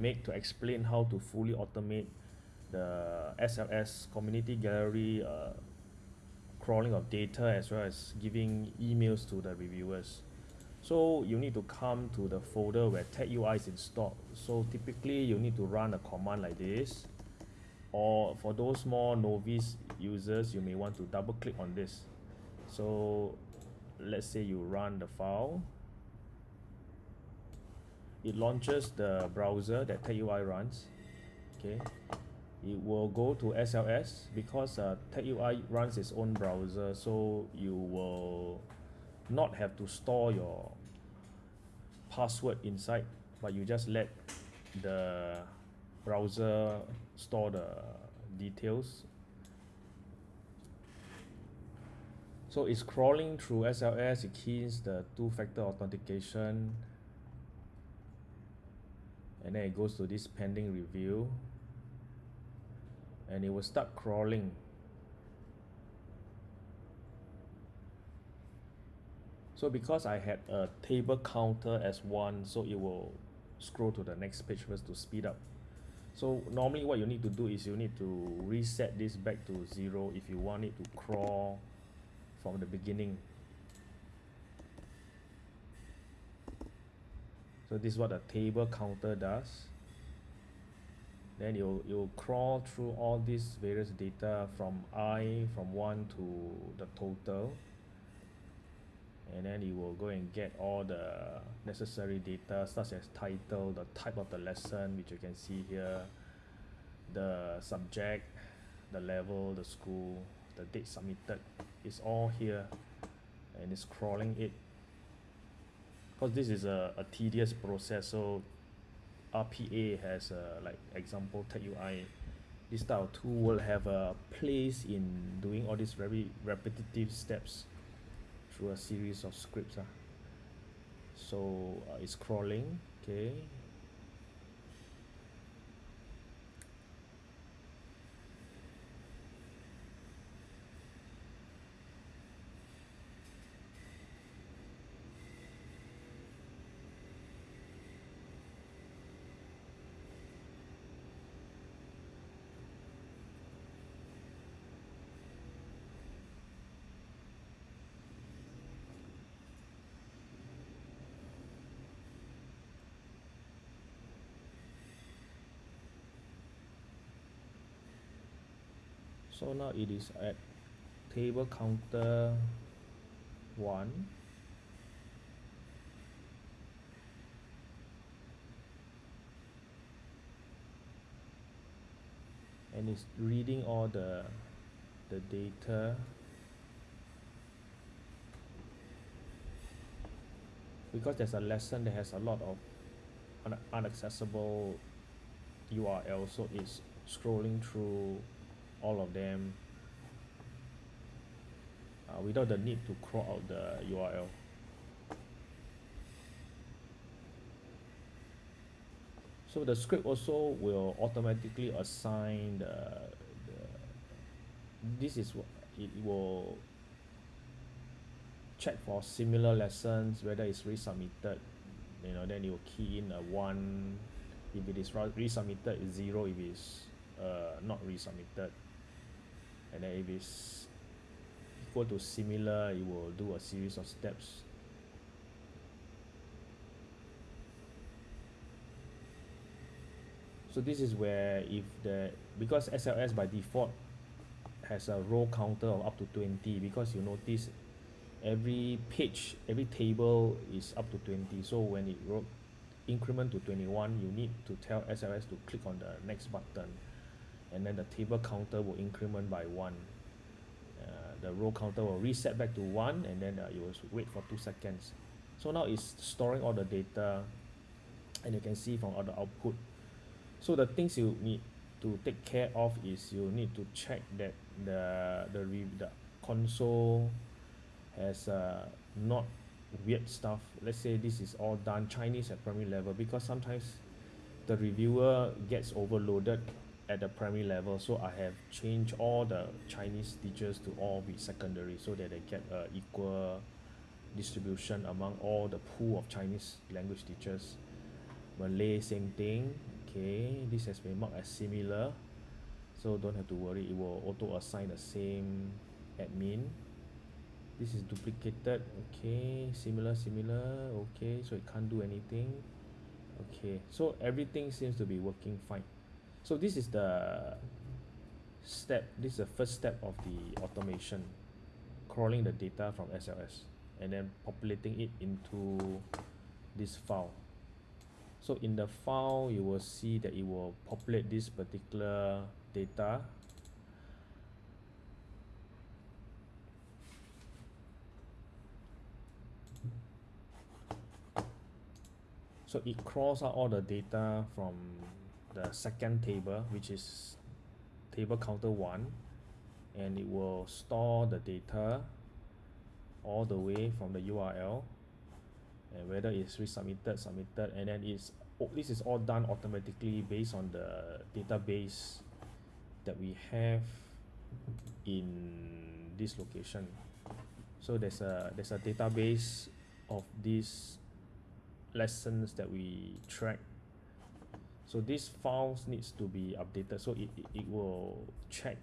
make to explain how to fully automate the SLS community gallery uh, crawling of data as well as giving emails to the reviewers. So you need to come to the folder where TagUI is installed. So typically you need to run a command like this or for those more novice users you may want to double click on this. So let's say you run the file it launches the browser that TagUI runs okay? It will go to SLS because uh, TagUI runs its own browser so you will not have to store your password inside but you just let the browser store the details. So it's crawling through SLS it keys the two-factor authentication and then it goes to this pending review and it will start crawling. So because I had a table counter as one so it will scroll to the next page first to speed up. So normally what you need to do is you need to reset this back to zero if you want it to crawl from the beginning so this is what a table counter does. Then you'll you'll crawl through all these various data from i from 1 to the total. And then you will go and get all the necessary data such as title the type of the lesson which you can see here the subject the level the school the date submitted. Is all here. And it's crawling it because this is a, a tedious process so RPA has a like example TagUI this type of tool will have a place in doing all these very repetitive steps through a series of scripts uh. so uh, it's crawling okay so now it is at table counter 1 and it's reading all the the data. Because there's a lesson that has a lot of un unaccessible URL so it's scrolling through all of them uh, without the need to crawl out the URL so the script also will automatically assign the, the this is what it will check for similar lessons whether it's resubmitted you know then it will key in a one if it is resubmitted zero if it's uh, not resubmitted and then if it's equal to similar it will do a series of steps. So this is where if the because SLS by default has a row counter of up to 20 because you notice every page every table is up to 20 so when it wrote increment to 21 you need to tell SLS to click on the next button and then the table counter will increment by one. Uh, the row counter will reset back to one and then uh, you will wait for two seconds. So now it's storing all the data and you can see from all the output. So the things you need to take care of is you need to check that the the, the console has uh, not weird stuff. Let's say this is all done Chinese at primary level because sometimes the reviewer gets overloaded at the primary level so I have changed all the Chinese teachers to all be secondary so that they get a equal distribution among all the pool of Chinese language teachers. Malay same thing. Okay this has been marked as similar so don't have to worry it will auto assign the same admin. This is duplicated. Okay similar similar. Okay so it can't do anything. Okay so everything seems to be working fine so this is the step this is the first step of the automation. Crawling the data from SLS and then populating it into this file. So in the file you will see that it will populate this particular data. So it crawls out all the data from the second table which is table counter 1 and it will store the data all the way from the URL and whether it's resubmitted submitted and then it's this is all done automatically based on the database that we have in this location. So there's a there's a database of these lessons that we track so these files needs to be updated so it, it, it will check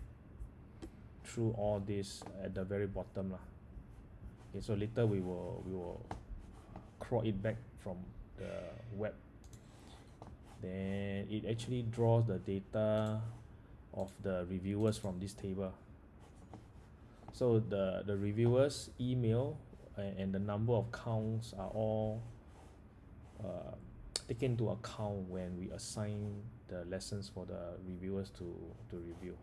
through all this at the very bottom lah. Okay so later we will we will crawl it back from the web. Then it actually draws the data of the reviewers from this table. So the the reviewers email and, and the number of counts are all uh, taken into account when we assign the lessons for the reviewers to to review